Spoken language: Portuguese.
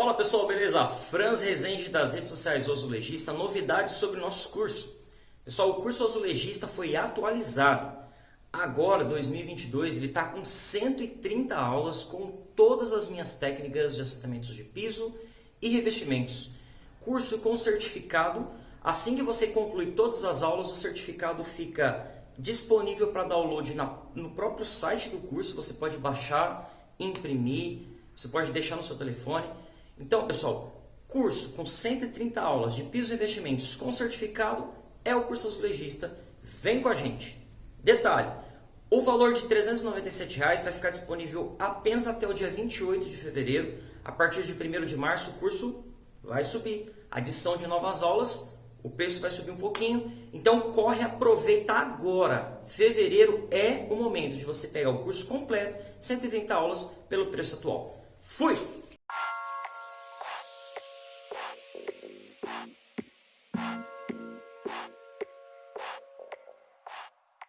Fala pessoal, beleza? Franz Rezende das redes sociais Azulejista, novidades sobre o nosso curso. Pessoal, o curso Azulejista foi atualizado. Agora, 2022, ele está com 130 aulas com todas as minhas técnicas de assentamentos de piso e revestimentos. Curso com certificado. Assim que você concluir todas as aulas, o certificado fica disponível para download na, no próprio site do curso. Você pode baixar, imprimir, você pode deixar no seu telefone. Então, pessoal, curso com 130 aulas de pisos e revestimentos com certificado é o curso azulejista. Vem com a gente. Detalhe, o valor de 397 reais vai ficar disponível apenas até o dia 28 de fevereiro. A partir de 1 de março o curso vai subir. Adição de novas aulas, o preço vai subir um pouquinho. Então corre, aproveita agora. Fevereiro é o momento de você pegar o curso completo, 130 aulas pelo preço atual. Fui!